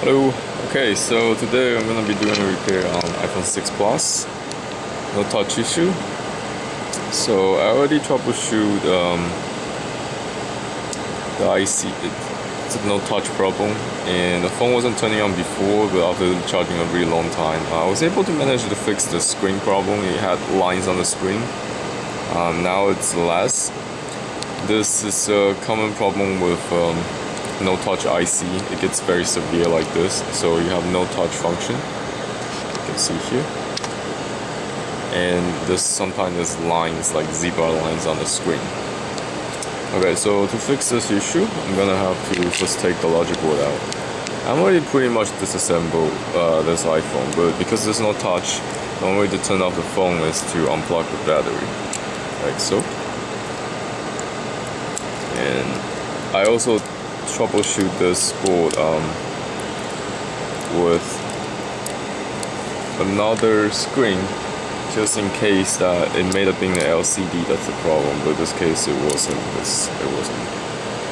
Hello. Okay, so today I'm gonna be doing a repair on iPhone 6 Plus. No touch issue. So I already troubleshoot um, the IC. It's a no touch problem, and the phone wasn't turning on before, but after charging a really long time, I was able to manage to fix the screen problem. It had lines on the screen. Um, now it's less. This is a common problem with um, no touch IC it gets very severe like this so you have no touch function. You can see here. And this sometimes there's lines like zebra lines on the screen. Okay so to fix this issue I'm gonna have to first take the logic board out. I'm already pretty much disassembled uh, this iPhone but because there's no touch the only way to turn off the phone is to unplug the battery. Like so. And I also troubleshoot this board um, with another screen just in case that it may have been the LCD that's the problem but in this case it wasn't it wasn't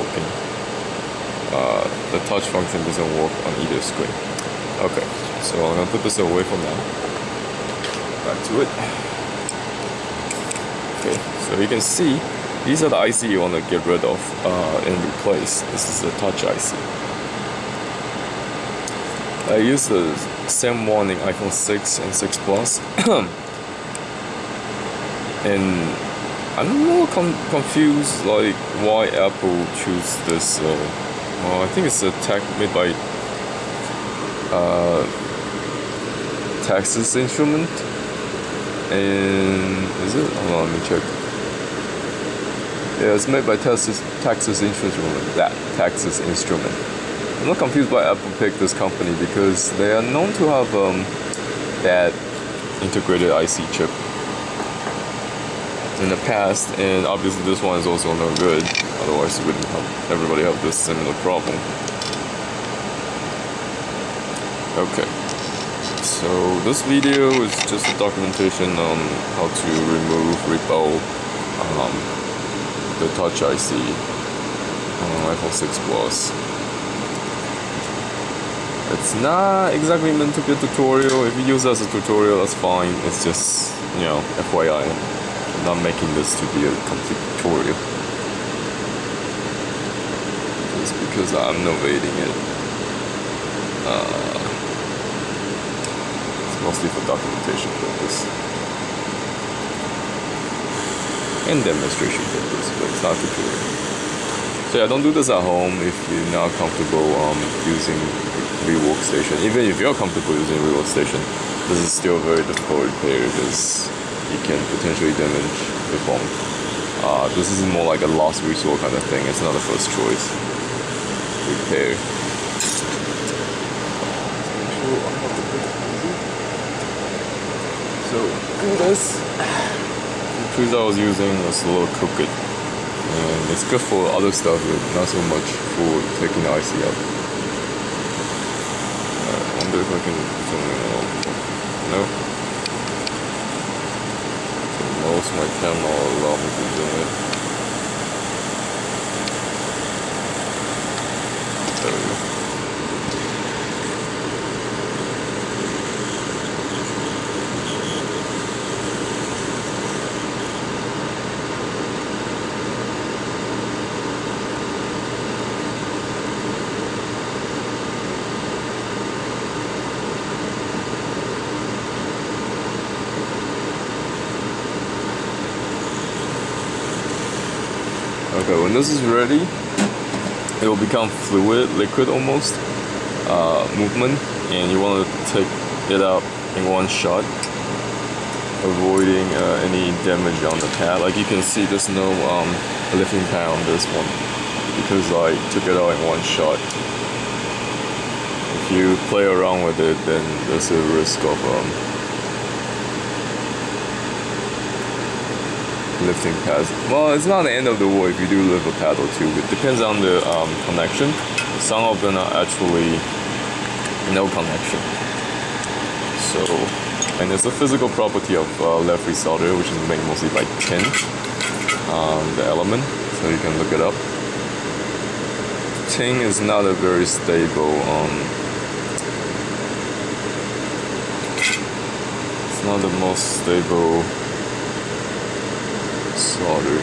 working. Uh, the touch function doesn't work on either screen. Okay so I'm gonna put this away for now. Back to it. Okay so you can see these are the IC you want to get rid of uh, and replace. This is a touch IC. I use the same one in iPhone 6 and 6 Plus. and I'm more con confused like why Apple choose this. Uh, well, I think it's a tech made by uh, Texas Instrument. And is it? Hold on, let me check. Yeah, it's made by Texas, Texas Instrument. That Texas Instrument. I'm not confused why Apple picked this company because they are known to have um, that integrated IC chip in the past, and obviously this one is also no good. Otherwise, it wouldn't have everybody have this similar problem. Okay. So this video is just a documentation on how to remove repo um, the Touch IC on iPhone 6 Plus. It's not exactly meant to be a tutorial. If you use it as a tutorial, that's fine. It's just, you know, FYI. I'm not making this to be a complete tutorial. Just because I'm novating it. Uh, it's mostly for documentation purpose and demonstration purpose, but it's not tutorial. So yeah, don't do this at home if you're not comfortable um, using rework station. Even if you're comfortable using rework station, this is still very difficult repair because you can potentially damage the phone. Uh, this is more like a last resort kind of thing. It's not a first choice repair. So do this tools I was using was a little crooked. And it's good for other stuff, but not so much for taking the IC out. Uh, I wonder if I can zoom in No? Most my camera will allow me to zoom in. There we go. Okay, when this is ready, it will become fluid, liquid almost, uh, movement, and you want to take it out in one shot, avoiding uh, any damage on the pad. Like you can see, there's no um, lifting pad on this one because I took it out in one shot. If you play around with it, then there's a risk of um, lifting pads. Well, it's not the end of the world if you do lift a paddle too. It depends on the um, connection. Some of them are actually no connection. So, and it's a physical property of uh, lead-free solder, which is made mostly by tin, um, the element. So you can look it up. Tin is not a very stable. Um, it's not the most stable solder.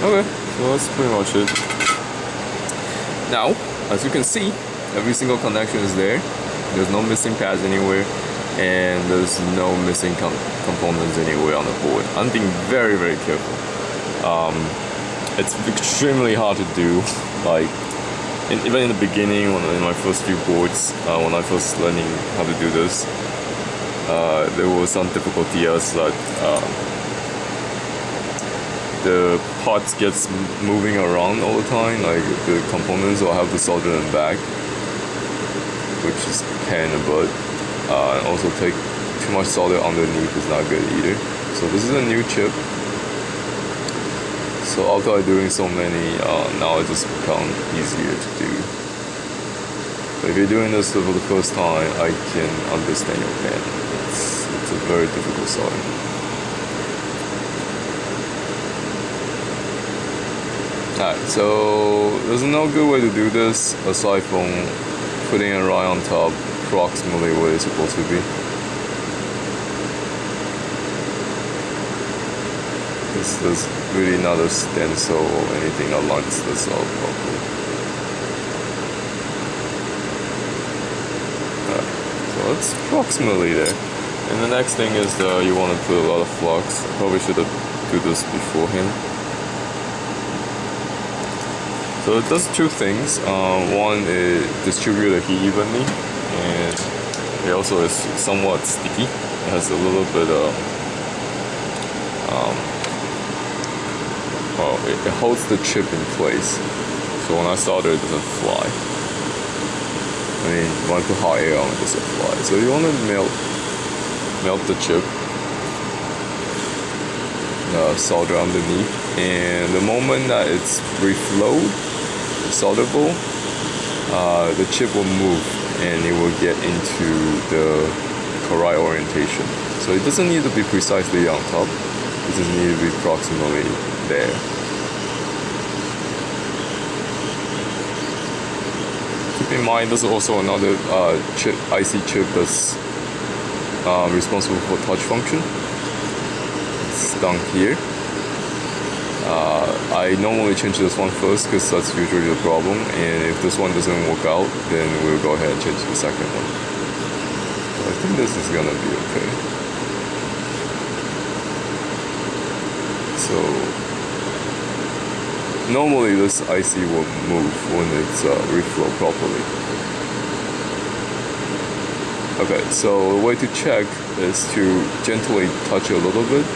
Okay, so that's pretty much it. Now, as you can see, every single connection is there. There's no missing pads anywhere, and there's no missing com components anywhere on the board. I'm being very, very careful. Um, it's extremely hard to do. Like, in, even in the beginning, when in my first few boards, uh, when I first learning how to do this, uh, there was some difficulty as that. Uh, the parts gets moving around all the time like the components will have to solder them back which is pain butt uh, and also take too much solder underneath is not good either. So this is a new chip. So after doing so many uh, now it just become easier to do. But if you're doing this for the first time I can understand your pain. It's, it's a very difficult solder Alright, so there's no good way to do this aside from putting it right on top approximately where it's supposed to be. This is really not a stencil or anything lines this up properly. so it's approximately there. And the next thing is that you want to put a lot of flux. Probably should have do this beforehand. So it does two things. Uh, one, it distributes the heat evenly, and it also is somewhat sticky. It has a little bit of, um, well, it, it holds the chip in place. So when I solder, it doesn't fly. I mean, when I put hot air on, it doesn't fly. So you want to melt, melt the chip uh, solder underneath and the moment that it's reflowed solderable, uh, the chip will move and it will get into the correct orientation. So it doesn't need to be precisely on top, it just needs to be approximately there. Keep in mind there's also another uh, chip, IC chip that's uh, responsible for touch function. It's down here. Uh, I normally change this one first because that's usually the problem and if this one doesn't work out then we'll go ahead and change the second one. I think this is gonna be okay. So normally this IC will move when it's uh, reflow properly. Okay, so the way to check is to gently touch it a little bit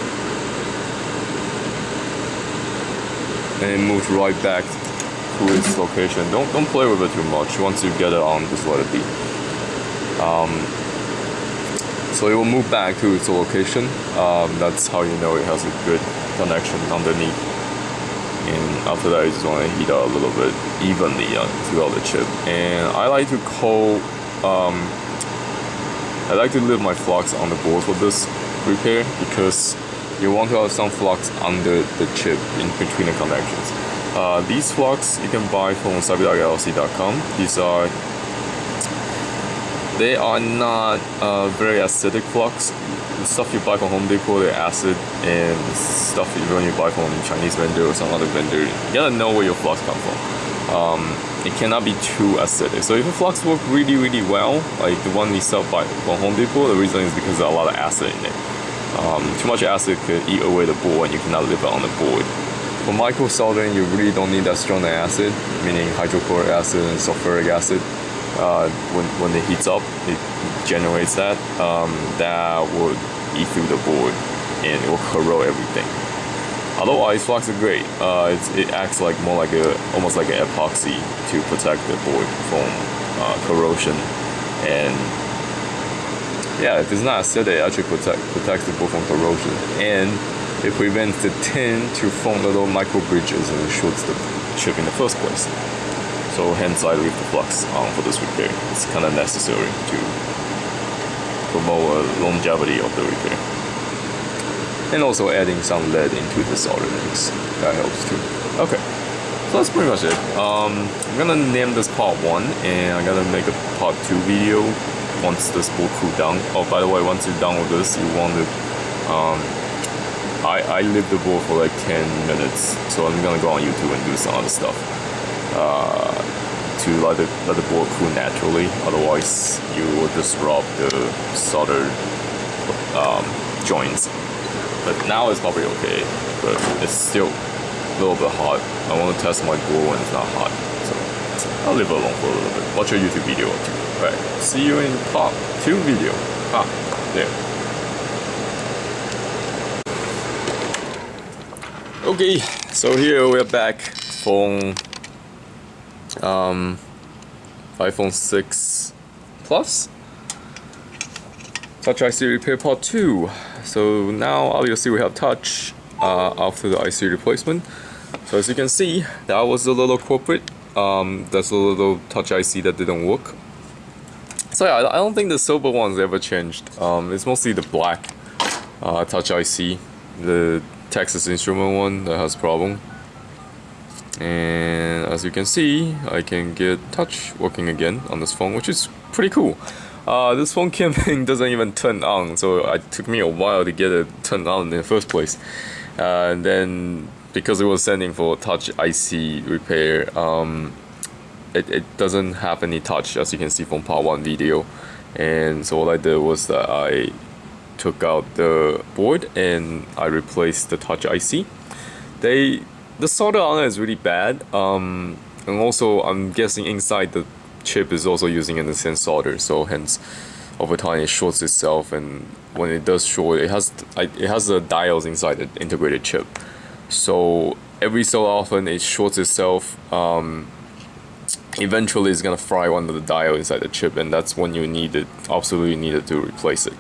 and it moves right back to its location. Don't don't play with it too much. Once you get it on, just let it be. Um, so it will move back to its location. Um, that's how you know it has a good connection underneath. After that, you just want to heat up a little bit evenly uh, throughout the chip. And I like to call. Um, I like to leave my flux on the board for this repair because you want to have some flux under the chip in between the connections. Uh, these flux you can buy from sabi.lc.com. These are they are not uh, very acidic flux. The stuff you buy from Home Depot, they're acid, and the stuff you when you buy from a Chinese vendor or some other vendor, you gotta know where your flux come from. Um, it cannot be too acidic. So if the flux work really, really well, like the one we sell by from Home Depot, the reason is because there's a lot of acid in it. Um, too much acid could eat away the board and you cannot live on the board. For micro soldering, you really don't need that strong acid, meaning hydrochloric acid and sulfuric acid. Uh, when, when it heats up, it generates that. Um, that will eat through the board and it will corrode everything. Otherwise, flux are great. Uh, it acts like more like a almost like an epoxy to protect the board from uh, corrosion and yeah, if it's not acidic, it actually protect, protects the board from corrosion. And it prevents the tin to form little micro bridges and it shorts the chip in the first place. So hence I leave the flux on for this repair. It's kind of necessary to promote longevity of the repair. And also adding some lead into the solder. That helps too. Okay. So that's pretty much it. Um, I'm gonna name this part one and I'm gonna make a part two video once this board cool down. Oh, by the way, once you're done with this, you want to, um, I, I leave the board for like 10 minutes. So I'm gonna go on YouTube and do some other stuff. Uh, to let the, let the board cool naturally. Otherwise, you will disrupt the solder um, joints. But now it's probably okay, but it's still a little bit hot. I want to test my board when it's not hot. So I'll leave it alone for a little bit. Watch a YouTube video or. Alright, see you in part 2 video. Ah, there. Okay, so here we're back from um, iPhone 6 Plus? Touch IC repair part 2 so now obviously we have touch uh, after the IC replacement. So as you can see that was a little corporate um, that's a little touch IC that didn't work. So yeah I don't think the silver one's ever changed. Um, it's mostly the black uh, touch IC the Texas Instrument one that has problem and as you can see I can get touch working again on this phone which is pretty cool. Uh, this phone camping doesn't even turn on so it took me a while to get it turned on in the first place. Uh, and then because it was sending for touch IC repair um, it, it doesn't have any touch as you can see from part 1 video. And so what I did was that I took out the board and I replaced the touch IC they the solder on it is really bad um, and also I'm guessing inside the chip is also using same solder so hence over time it shorts itself and when it does short it has it has the diodes inside the integrated chip. So every so often it shorts itself um, eventually it's gonna fry one of the diode inside the chip and that's when you need it absolutely needed to replace it.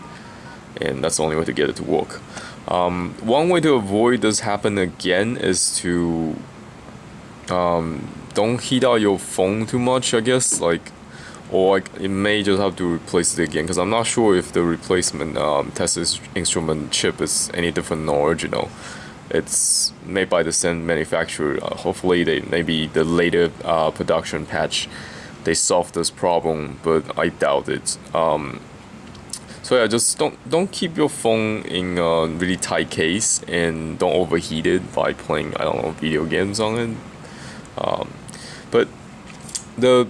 And that's the only way to get it to work um, one way to avoid this happen again is to um, don't heat out your phone too much I guess like or like, it may just have to replace it again because I'm not sure if the replacement um, Texas Instrument chip is any different than original it's made by the same manufacturer. Uh, hopefully they maybe the later uh, production patch they solved this problem but I doubt it. Um, so yeah, just don't don't keep your phone in a really tight case and don't overheat it by playing I don't know video games on it. Um, but the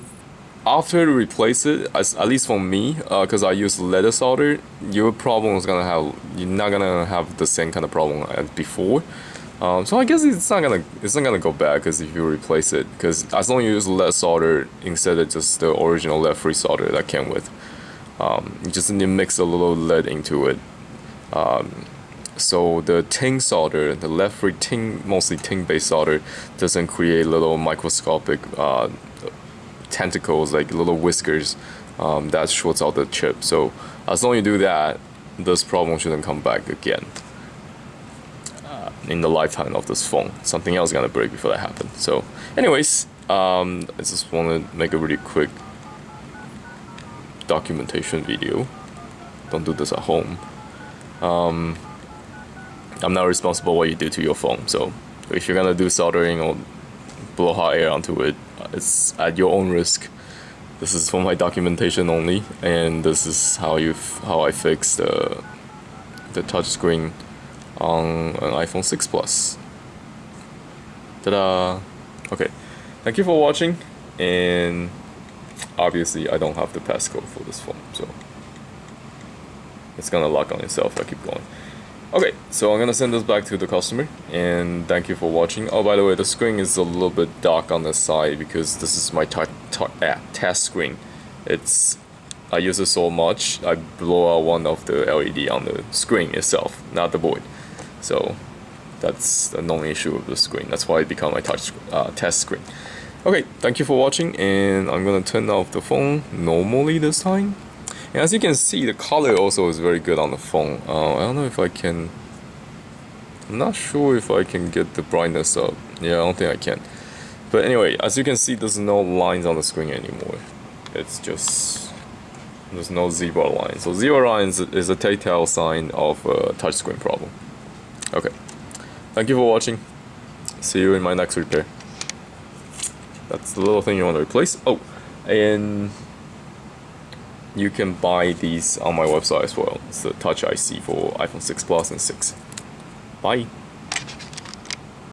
after replace it, as, at least for me, because uh, I use leaded solder, your problem is gonna have you're not gonna have the same kind of problem as before. Um, so I guess it's not gonna it's not gonna go bad because if you replace it, because as long as you use lead solder instead of just the original lead free solder that came with. Um, you just need to mix a little lead into it. Um, so the tin solder, the lead free tin, mostly tin based solder, doesn't create little microscopic uh, tentacles like little whiskers um, that shorts out the chip. So as long as you do that, this problem shouldn't come back again in the lifetime of this phone. Something else is gonna break before that happens. So anyways, um, I just want to make a really quick documentation video. Don't do this at home. Um, I'm not responsible what you do to your phone, so if you're gonna do soldering or blow hot air onto it, it's at your own risk. This is for my documentation only, and this is how you how I fix the the touchscreen on an iPhone 6 Plus. Ta-da! Okay, thank you for watching, and obviously I don't have the passcode for this phone, so it's gonna lock on itself I keep going. Okay, so I'm gonna send this back to the customer, and thank you for watching. Oh, by the way, the screen is a little bit dark on the side because this is my ah, test screen. It's I use it so much, I blow out one of the LED on the screen itself, not the board. So that's the only issue of the screen. That's why it became my touch uh, test screen. Okay, thank you for watching and I'm gonna turn off the phone normally this time. And as you can see, the color also is very good on the phone. Uh, I don't know if I can... I'm not sure if I can get the brightness up. Yeah, I don't think I can. But anyway, as you can see, there's no lines on the screen anymore. It's just There's no zebra line. So zebra line is, a telltale sign of a touchscreen problem. Okay. Thank you for watching. See you in my next repair. That's the little thing you want to replace. Oh, and you can buy these on my website as well. It's the Touch IC for iPhone 6 Plus and 6. Bye.